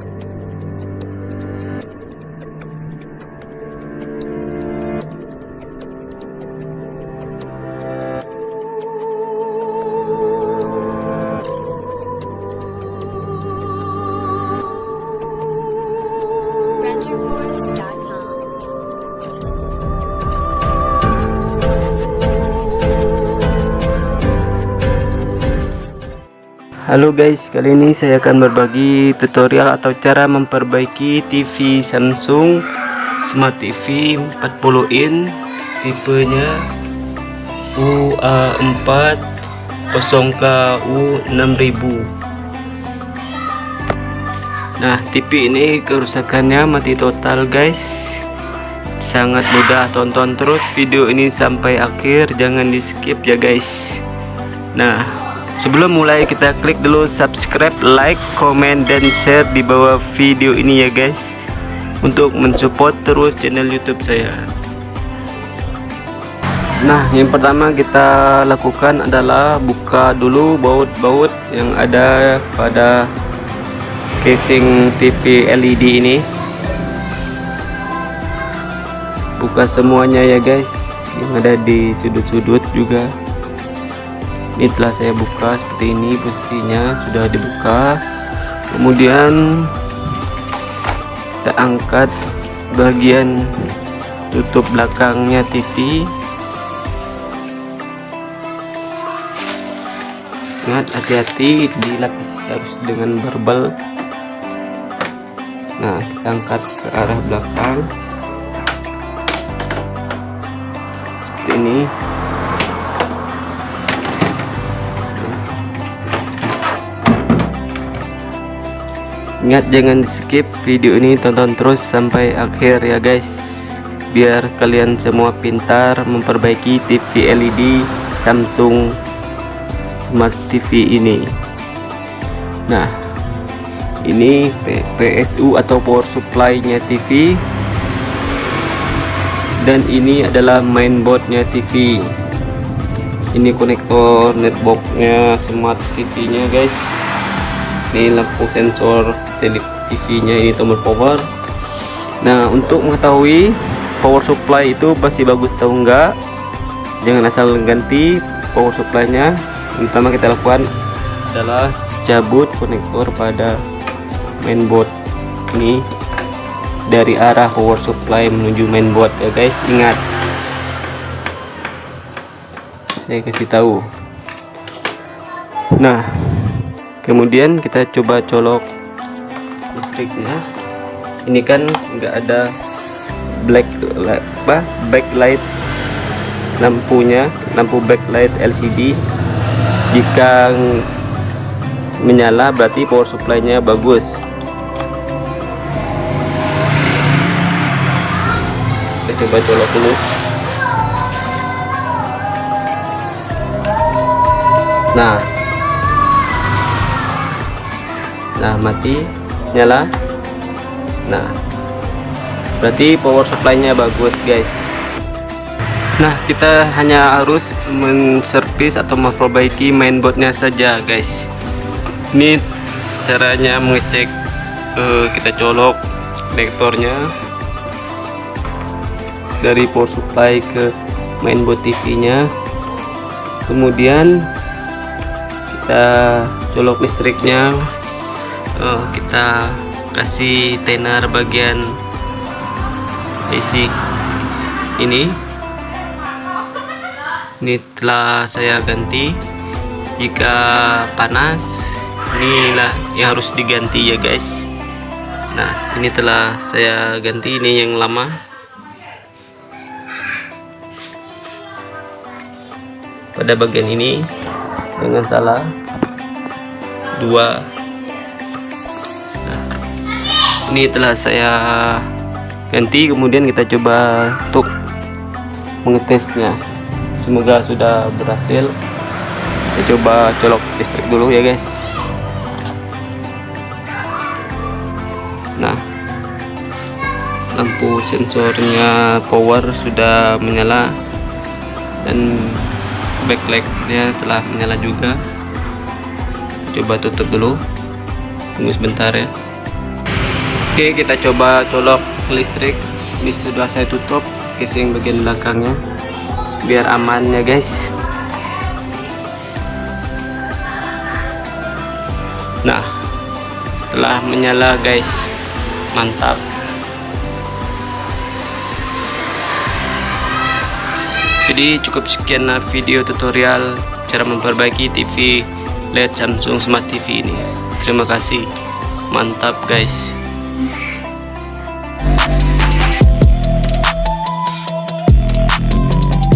Bye. Halo guys, kali ini saya akan berbagi tutorial atau cara memperbaiki TV Samsung Smart TV 40 in tipenya UA4 0KU 6000 Nah, TV ini kerusakannya mati total guys. Sangat mudah tonton terus video ini sampai akhir Jangan di skip ya guys. Nah Sebelum mulai kita klik dulu subscribe, like, komen, dan share di bawah video ini ya guys. Untuk mensupport terus channel youtube saya. Nah yang pertama kita lakukan adalah buka dulu baut-baut yang ada pada casing TV LED ini. Buka semuanya ya guys. Yang ada di sudut-sudut juga ini telah saya buka seperti ini posisinya sudah dibuka. Kemudian kita angkat bagian tutup belakangnya TV ingat hati-hati dilapis harus dengan barbel. Nah kita angkat ke arah belakang. Seperti ini Ingat jangan di skip video ini tonton terus sampai akhir ya guys. Biar kalian semua pintar memperbaiki TV LED Samsung Smart TV ini. Nah ini PSU atau power supply nya TV Dan ini adalah mainboard nya TV Ini konektor netbox nya Smart TV nya guys ini lampu sensor TV nya ini tombol power. Nah untuk mengetahui power supply itu pasti bagus atau enggak jangan asal ganti power supply nya yang pertama kita lakukan adalah cabut konektor pada mainboard ini dari arah power supply menuju mainboard ya guys. Ingat. Saya kasih tahu. Nah kemudian kita coba colok listriknya. Ini kan enggak ada black apa? backlight lampunya lampu backlight LCD jika menyala berarti power supply nya bagus. Kita coba colok dulu. Nah nah mati nyala. Nah berarti power supply nya bagus guys. Nah kita hanya harus menservis atau memperbaiki mainboardnya saja guys. Ini caranya mengecek uh, kita colok konektornya dari power supply ke mainboard TV nya kemudian kita colok listriknya oh, kita kasih tenar bagian basic ini. Ini telah saya ganti. Jika panas inilah yang harus diganti ya guys. Nah ini telah saya ganti ini yang lama. Pada bagian ini dengan salah dua ini telah saya ganti kemudian kita coba untuk mengetesnya. Semoga sudah berhasil. Kita coba colok listrik dulu ya guys. Nah lampu sensornya power sudah menyala dan backlightnya telah menyala juga. Coba tutup dulu. Tunggu sebentar ya Oke kita coba colok listrik. Ini sudah saya tutup casing bagian belakangnya. Biar aman ya guys. Nah telah menyala guys. Mantap. Jadi cukup sekian video tutorial cara memperbaiki TV LED Samsung Smart TV ini. Terima kasih. Mantap guys